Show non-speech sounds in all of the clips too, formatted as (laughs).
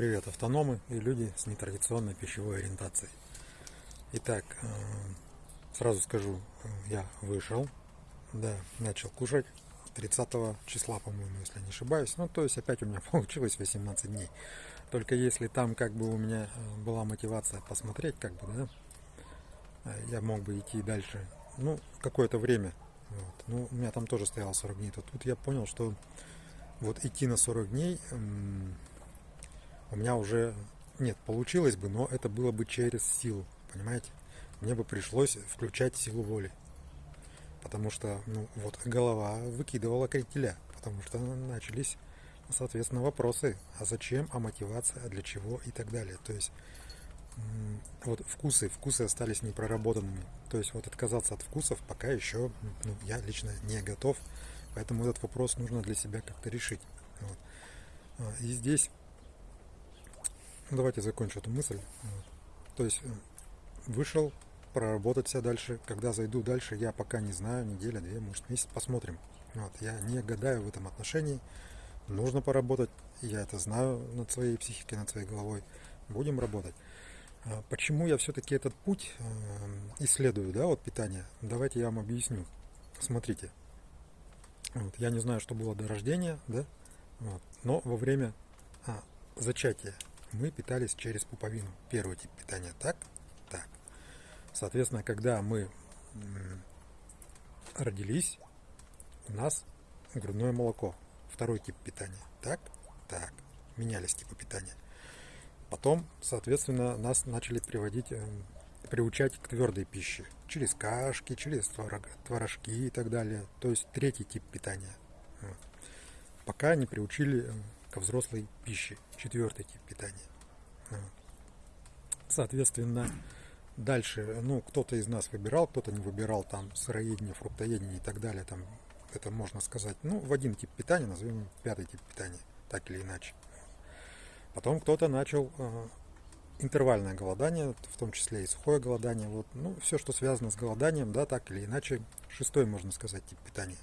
Привет, автономы и люди с нетрадиционной пищевой ориентацией. Итак, э, сразу скажу, э, я вышел, да, начал кушать 30 числа, по-моему, если не ошибаюсь. Ну, то есть опять у меня (laughs) получилось 18 дней. Только если там как бы у меня э, была мотивация посмотреть, как бы, да, я мог бы идти дальше, ну, какое-то время. Вот. Ну, у меня там тоже стояло 40 дней. То тут я понял, что вот идти на 40 дней у меня уже нет, получилось бы, но это было бы через силу, понимаете? Мне бы пришлось включать силу воли. Потому что, ну, вот голова выкидывала крителя, потому что начались, соответственно, вопросы, а зачем, а мотивация, а для чего и так далее. То есть, вот вкусы, вкусы остались непроработанными. То есть, вот отказаться от вкусов пока еще, ну, я лично не готов, поэтому этот вопрос нужно для себя как-то решить. Вот. А, и здесь давайте закончу эту мысль. То есть э, вышел проработать себя дальше. Когда зайду дальше, я пока не знаю, неделя, две, может месяц, посмотрим. Вот, я не гадаю в этом отношении. Нужно поработать, я это знаю над своей психикой, над своей головой. Будем работать. А почему я все-таки этот путь э, исследую, да, вот питания? Давайте я вам объясню. Смотрите, вот, я не знаю, что было до рождения, да, вот, но во время а, зачатия мы питались через пуповину. Первый тип питания так, так. Соответственно, когда мы родились, у нас грудное молоко. Второй тип питания. Так, так. Менялись типы питания. Потом, соответственно, нас начали приводить, э, приучать к твердой пище. Через кашки, через творожки и так далее. То есть третий тип питания. Пока не приучили э, ко взрослой пище. Четвертый тип питания. Соответственно, дальше, ну, кто-то из нас выбирал, кто-то не выбирал там сыроедение, фруктоедение и так далее. Там, это можно сказать, ну, в один тип питания, назовем пятый тип питания, так или иначе. Потом кто-то начал э, интервальное голодание, в том числе и сухое голодание. Вот, ну, все, что связано с голоданием, да, так или иначе, шестой, можно сказать, тип питания.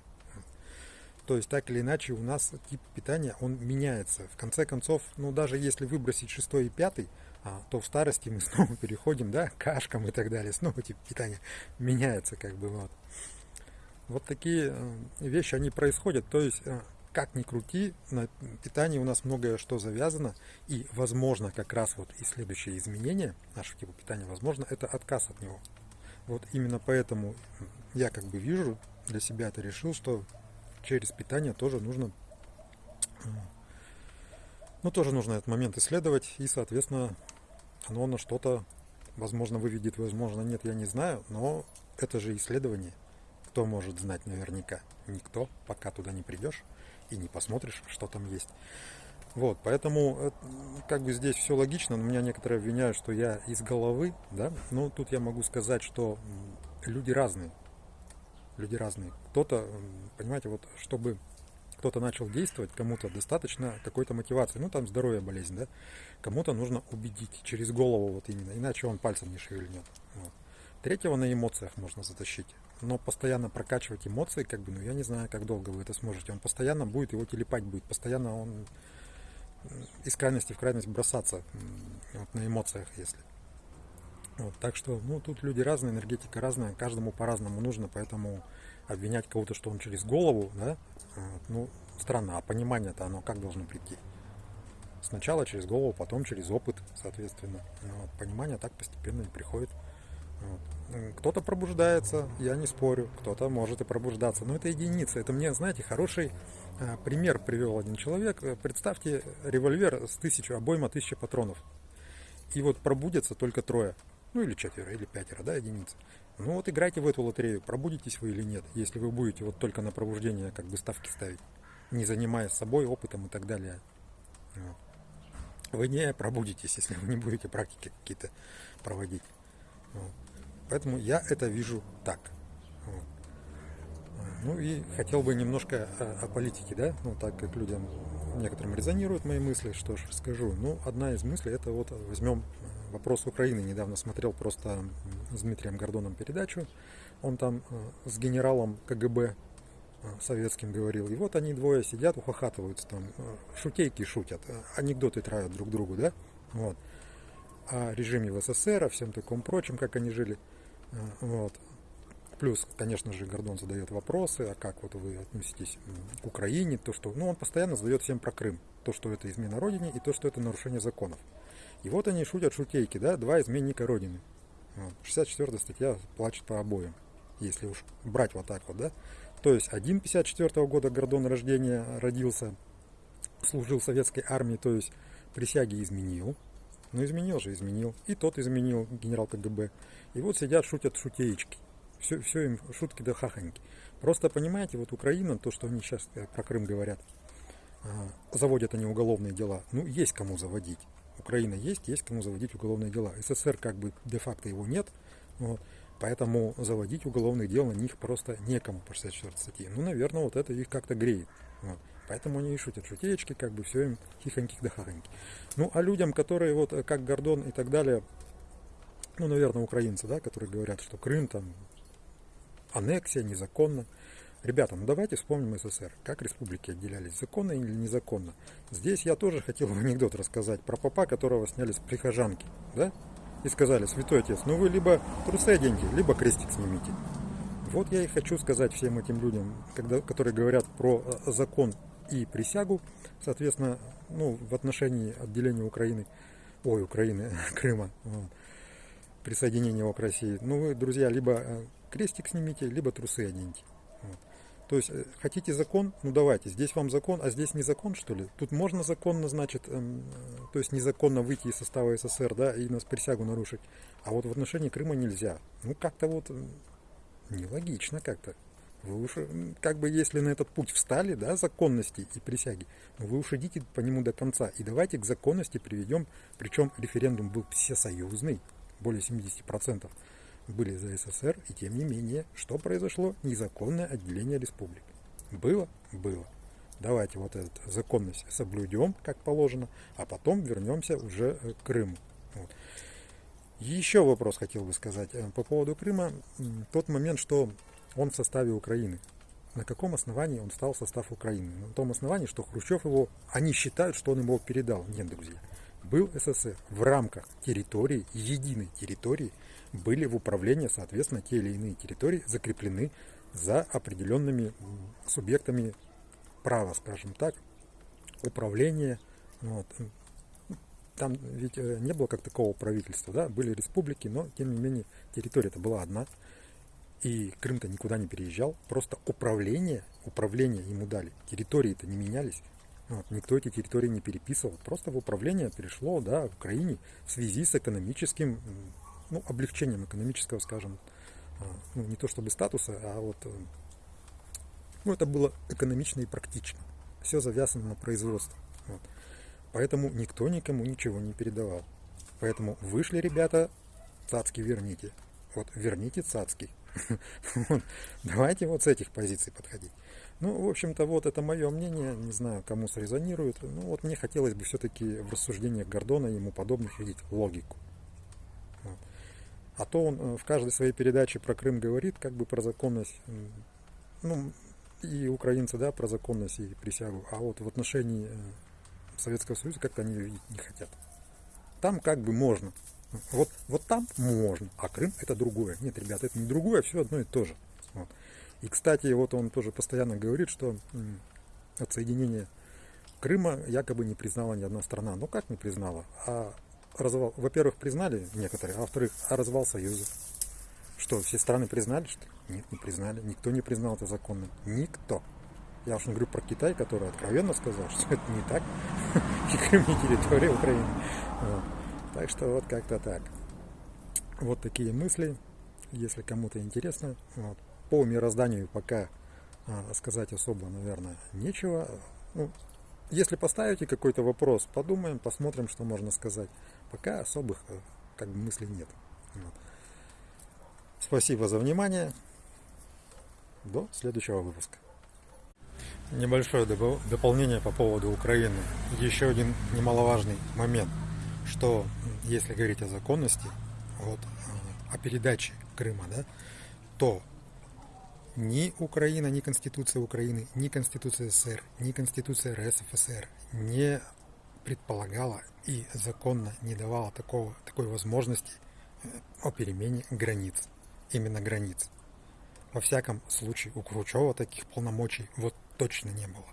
То есть так или иначе у нас тип питания, он меняется. В конце концов, ну даже если выбросить шестой и пятый, а, то в старости мы (laughs) снова переходим, да, к кашкам и так далее. Снова тип питания меняется как бы вот. Вот такие э, вещи, они происходят. То есть, э, как ни крути, на питании у нас многое что завязано. И возможно как раз вот и следующее изменение нашего типа питания, возможно, это отказ от него. Вот именно поэтому я как бы вижу, для себя это решил, что через питание тоже нужно ну, тоже нужно этот момент исследовать, и, соответственно, оно на что-то, возможно, выведет, возможно, нет, я не знаю, но это же исследование. Кто может знать наверняка? Никто, пока туда не придешь и не посмотришь, что там есть. Вот, поэтому, э, как бы здесь все логично, но меня некоторые обвиняют, что я из головы, да, ну, тут я могу сказать, что люди разные, люди разные. Кто-то, понимаете, вот чтобы кто-то начал действовать, кому-то достаточно какой-то мотивации. Ну, там здоровье, болезнь, да. Кому-то нужно убедить через голову вот именно, иначе он пальцем не шевельнет. Вот. Третьего на эмоциях можно затащить. Но постоянно прокачивать эмоции, как бы, ну, я не знаю, как долго вы это сможете. Он постоянно будет, его телепать будет, постоянно он из крайности в крайность бросаться вот, на эмоциях, если. Вот, так что, ну, тут люди разные, энергетика разная, каждому по-разному нужно, поэтому обвинять кого-то, что он через голову, да, вот, ну, странно, а понимание-то оно как должно прийти? Сначала через голову, потом через опыт, соответственно. Вот, понимание так постепенно и приходит. Вот. Кто-то пробуждается, я не спорю, кто-то может и пробуждаться, но это единица. Это мне, знаете, хороший а, пример привел один человек. Представьте револьвер с тысячу, обойма тысячи патронов. И вот пробудятся только трое. Ну или четверо, или пятеро, да, единиц. Ну вот играйте в эту лотерею, пробудитесь вы или нет, если вы будете вот только на пробуждение как бы ставки ставить, не занимаясь собой, опытом и так далее. Вы не пробудитесь, если вы не будете практики какие-то проводить. Поэтому я это вижу так. Ну и хотел бы немножко о политике, да, ну так как людям некоторым резонируют мои мысли, что ж скажу. Ну, одна из мыслей это вот возьмем вопрос Украины. Недавно смотрел просто с Дмитрием Гордоном передачу. Он там э, с генералом КГБ советским говорил. И вот они двое сидят, ухахатываются там, шутейки шутят, анекдоты травят друг другу, да? Вот. О режиме в СССР, о всем таком прочем, как они жили. Вот. Плюс, конечно же, Гордон задает вопросы, а как вот вы относитесь к Украине, то, что, ну, он постоянно задает всем про Крым, то, что это измена Родине и то, что это нарушение законов. И вот они шутят шутейки, да, два изменника Родины. 64 статья плачет по обоим, если уж брать вот так вот, да. То есть один 54 -го года Гордон рождения родился, служил в советской армии, то есть присяги изменил. Ну, изменил же, изменил. И тот изменил, генерал КГБ. И вот сидят, шутят шутеечки. Все, все им шутки да хахоньки. Просто понимаете, вот Украина, то, что они сейчас э, про Крым говорят, а, заводят они уголовные дела. Ну, есть кому заводить. Украина есть, есть кому заводить уголовные дела. СССР как бы де-факто его нет, вот, поэтому заводить уголовные дела на них просто некому по 64 статье. Ну, наверное, вот это их как-то греет. Вот. Поэтому они и шутят шутеечки, как бы все им тихоньких да хахоньки. Ну, а людям, которые вот э, как Гордон и так далее, ну, наверное, украинцы, да, которые говорят, что Крым там аннексия, незаконно. Ребята, ну давайте вспомним СССР. Как республики отделялись, законно или незаконно. Здесь я тоже хотел анекдот рассказать про папа, которого сняли с прихожанки. Да? И сказали, святой отец, ну вы либо трусы оденьте, либо крестик снимите. Вот я и хочу сказать всем этим людям, когда, которые говорят про э, закон и присягу, соответственно, ну, в отношении отделения Украины, ой, Украины, (laughs) Крыма, вот, присоединения его к России. Ну, вы, друзья, либо э, крестик снимите, либо трусы оденьте. Вот. То есть, э, хотите закон? Ну давайте, здесь вам закон, а здесь не закон, что ли? Тут можно законно, значит, эм, э, то есть незаконно выйти из состава СССР, да, и нас присягу нарушить. А вот в отношении Крыма нельзя. Ну, как-то вот нелогично как-то. Вы уж, как бы, если на этот путь встали, да, законности и присяги, ну, вы уж идите по нему до конца. И давайте к законности приведем, причем референдум был всесоюзный, более 70% были за СССР, и тем не менее, что произошло? Незаконное отделение республик. Было? Было. Давайте вот эту законность соблюдем, как положено, а потом вернемся уже к Крыму. Вот. Еще вопрос хотел бы сказать э, по поводу Крыма. Тот момент, что он в составе Украины. На каком основании он стал в состав Украины? На том основании, что Хрущев его, они считают, что он его передал. Нет, друзья. Был СССР в рамках территории, единой территории, были в управлении, соответственно, те или иные территории закреплены за определенными субъектами права, скажем так, управления. Вот. Там ведь э, не было как такого правительства, да, были республики, но тем не менее территория это была одна. И Крым-то никуда не переезжал, просто управление, управление ему дали, территории-то не менялись. Вот, никто эти территории не переписывал, просто в управление перешло да, в Украине в связи с экономическим ну, облегчением экономического, скажем, а, ну, не то чтобы статуса, а вот, э, ну, это было экономично и практично. Все завязано на производство. Вот. Поэтому никто никому ничего не передавал. Поэтому вышли ребята, цацки верните. Вот верните цацки. (laughs) Давайте вот с этих позиций подходить. Ну, в общем-то, вот это мое мнение. Не знаю, кому срезонирует. Ну, вот мне хотелось бы все-таки в рассуждениях Гордона и ему подобных видеть логику. А то он э, в каждой своей передаче про Крым говорит, как бы про законность, ну, и украинцы, да, про законность и присягу. А вот в отношении э, Советского Союза как-то они не хотят. Там как бы можно. Вот, вот там можно, а Крым это другое. Нет, ребята, это не другое, все одно и то же. Вот. И, кстати, вот он тоже постоянно говорит, что отсоединение Крыма якобы не признала ни одна страна. Ну как не признала? А развал, во-первых, признали некоторые, а во-вторых, а развал Союза. Что, все страны признали, что Нет, не признали. Никто не признал это законным. Никто. Я уж не говорю про Китай, который откровенно сказал, (laughs) что это не так. (laughs) И Крым не территория Украины. Так что вот как-то так. Вот такие мысли. Если кому-то интересно. По мирозданию пока а, сказать особо, наверное, нечего. Ну, если поставите какой-то вопрос, подумаем, посмотрим, что можно сказать. Пока особых э, как бы мыслей нет. Вот. Спасибо за внимание. До следующего выпуска. Небольшое дополнение по поводу Украины. Еще один немаловажный момент, что если говорить о законности, вот, э, о передаче Крыма, да, то Ни Украина, ни Конституция Украины, ни Конституция СССР, ни Конституция РСФСР не предполагала и законно не давала такого, такой возможности э, о перемене границ. Именно границ. Во всяком случае, у Кручева таких полномочий вот точно не было.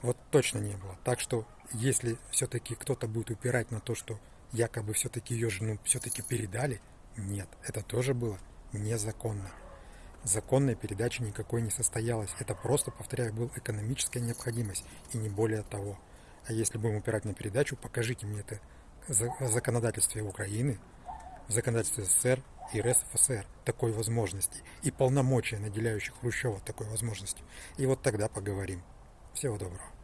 Вот точно не было. Так что, если все-таки кто-то будет упирать на то, что якобы все-таки ее жену все-таки передали, нет, это тоже было незаконно. Законная передача никакой не состоялась. Это просто, повторяю, была экономическая необходимость и не более того. А если будем упирать на передачу, покажите мне это в законодательстве Украины, в законодательстве СССР и РСФСР такой возможности и полномочия, наделяющих Хрущева такой возможностью. И вот тогда поговорим. Всего доброго.